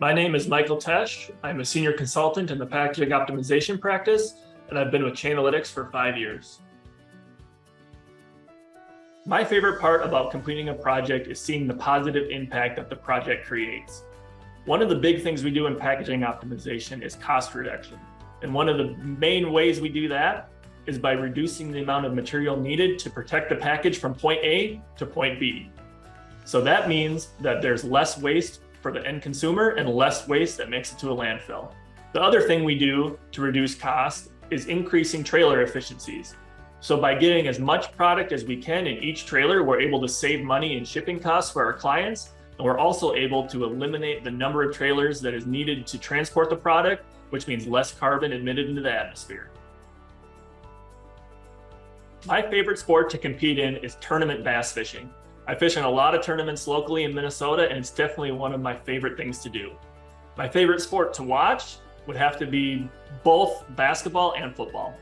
My name is Michael Tesh. I'm a senior consultant in the packaging optimization practice, and I've been with Chainalytics for five years. My favorite part about completing a project is seeing the positive impact that the project creates. One of the big things we do in packaging optimization is cost reduction. And one of the main ways we do that is by reducing the amount of material needed to protect the package from point A to point B. So that means that there's less waste for the end consumer and less waste that makes it to a landfill. The other thing we do to reduce cost is increasing trailer efficiencies. So by getting as much product as we can in each trailer, we're able to save money in shipping costs for our clients. And we're also able to eliminate the number of trailers that is needed to transport the product, which means less carbon emitted into the atmosphere. My favorite sport to compete in is tournament bass fishing. I fish in a lot of tournaments locally in Minnesota, and it's definitely one of my favorite things to do. My favorite sport to watch would have to be both basketball and football.